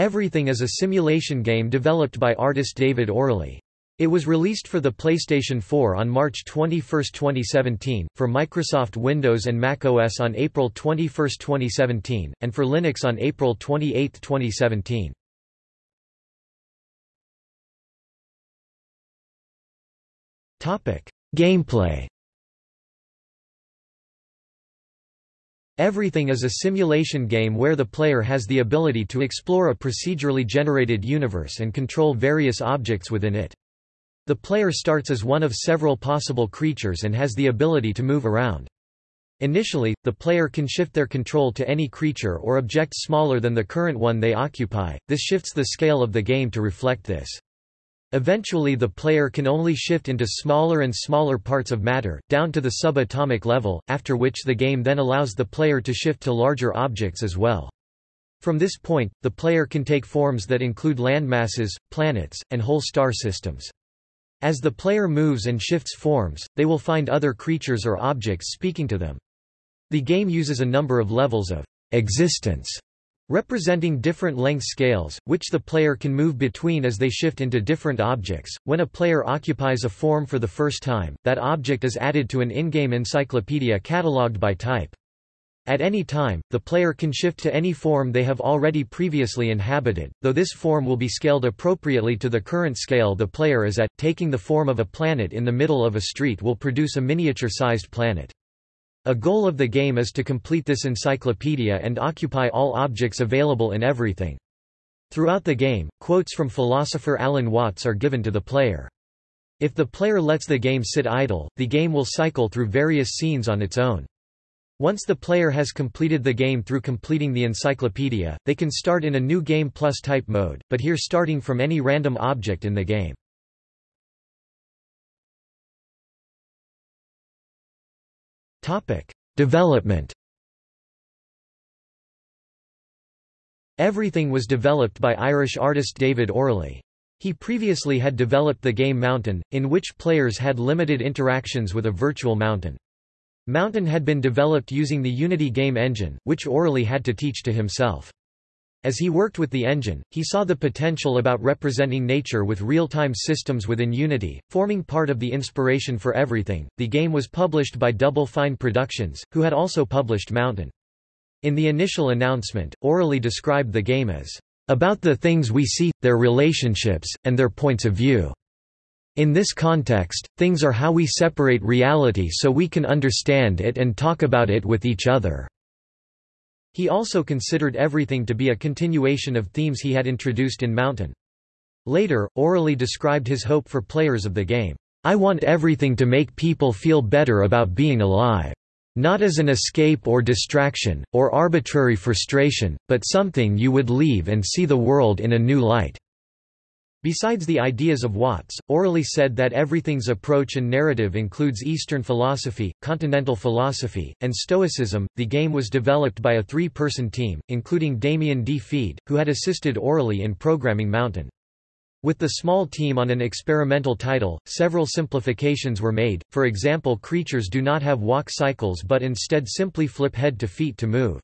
Everything is a simulation game developed by artist David O'Reilly. It was released for the PlayStation 4 on March 21, 2017, for Microsoft Windows and Mac OS on April 21, 2017, and for Linux on April 28, 2017. Gameplay Everything is a simulation game where the player has the ability to explore a procedurally generated universe and control various objects within it. The player starts as one of several possible creatures and has the ability to move around. Initially, the player can shift their control to any creature or object smaller than the current one they occupy, this shifts the scale of the game to reflect this. Eventually the player can only shift into smaller and smaller parts of matter, down to the subatomic level, after which the game then allows the player to shift to larger objects as well. From this point, the player can take forms that include landmasses, planets, and whole star systems. As the player moves and shifts forms, they will find other creatures or objects speaking to them. The game uses a number of levels of existence representing different length scales, which the player can move between as they shift into different objects. When a player occupies a form for the first time, that object is added to an in-game encyclopedia catalogued by type. At any time, the player can shift to any form they have already previously inhabited, though this form will be scaled appropriately to the current scale the player is at. Taking the form of a planet in the middle of a street will produce a miniature-sized planet. A goal of the game is to complete this encyclopedia and occupy all objects available in everything. Throughout the game, quotes from philosopher Alan Watts are given to the player. If the player lets the game sit idle, the game will cycle through various scenes on its own. Once the player has completed the game through completing the encyclopedia, they can start in a new Game Plus type mode, but here starting from any random object in the game. Development. Everything was developed by Irish artist David O'Reilly. He previously had developed the game Mountain, in which players had limited interactions with a virtual mountain. Mountain had been developed using the Unity game engine, which O'Reilly had to teach to himself. As he worked with the engine, he saw the potential about representing nature with real-time systems within Unity, forming part of the inspiration for everything. The game was published by Double Fine Productions, who had also published Mountain. In the initial announcement, O'Reilly described the game as about the things we see, their relationships, and their points of view. In this context, things are how we separate reality so we can understand it and talk about it with each other. He also considered everything to be a continuation of themes he had introduced in Mountain. Later, O'Reilly described his hope for players of the game. I want everything to make people feel better about being alive. Not as an escape or distraction, or arbitrary frustration, but something you would leave and see the world in a new light. Besides the ideas of Watts, O'Reilly said that everything's approach and narrative includes Eastern philosophy, continental philosophy, and Stoicism. The game was developed by a three person team, including Damien Di Fede, who had assisted O'Reilly in programming Mountain. With the small team on an experimental title, several simplifications were made, for example creatures do not have walk cycles but instead simply flip head to feet to move.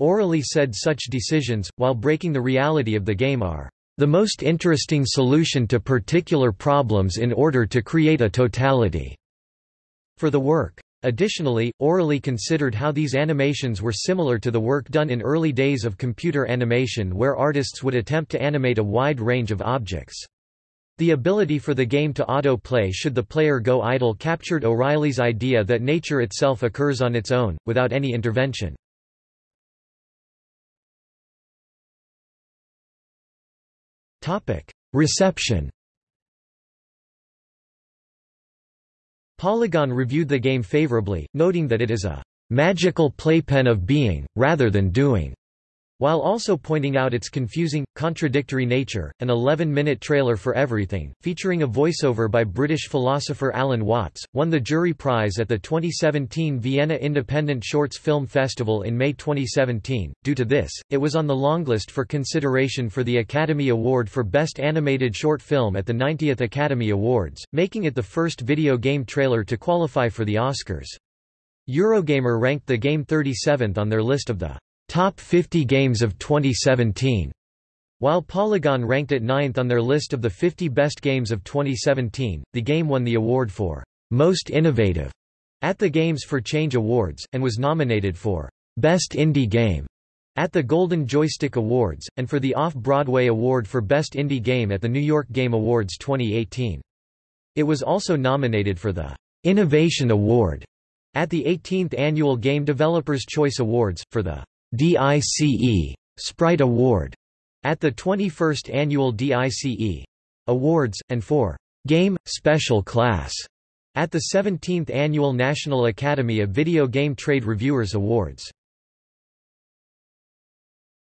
O'Reilly said such decisions, while breaking the reality of the game are the most interesting solution to particular problems in order to create a totality for the work. Additionally, O'Reilly considered how these animations were similar to the work done in early days of computer animation where artists would attempt to animate a wide range of objects. The ability for the game to auto-play should the player go idle captured O'Reilly's idea that nature itself occurs on its own, without any intervention. Reception Polygon reviewed the game favorably, noting that it is a magical playpen of being, rather than doing. While also pointing out its confusing, contradictory nature, an 11-minute trailer for Everything, featuring a voiceover by British philosopher Alan Watts, won the jury prize at the 2017 Vienna Independent Shorts Film Festival in May 2017. Due to this, it was on the longlist for consideration for the Academy Award for Best Animated Short Film at the 90th Academy Awards, making it the first video game trailer to qualify for the Oscars. Eurogamer ranked the game 37th on their list of the Top 50 Games of 2017. While Polygon ranked at ninth on their list of the 50 best games of 2017, the game won the award for Most Innovative at the Games for Change Awards, and was nominated for Best Indie Game at the Golden Joystick Awards, and for the Off-Broadway Award for Best Indie Game at the New York Game Awards 2018. It was also nominated for the Innovation Award at the 18th Annual Game Developers Choice Awards, for the DICE Sprite Award at the 21st Annual DICE Awards, and for Game Special Class at the 17th Annual National Academy of Video Game Trade Reviewers Awards.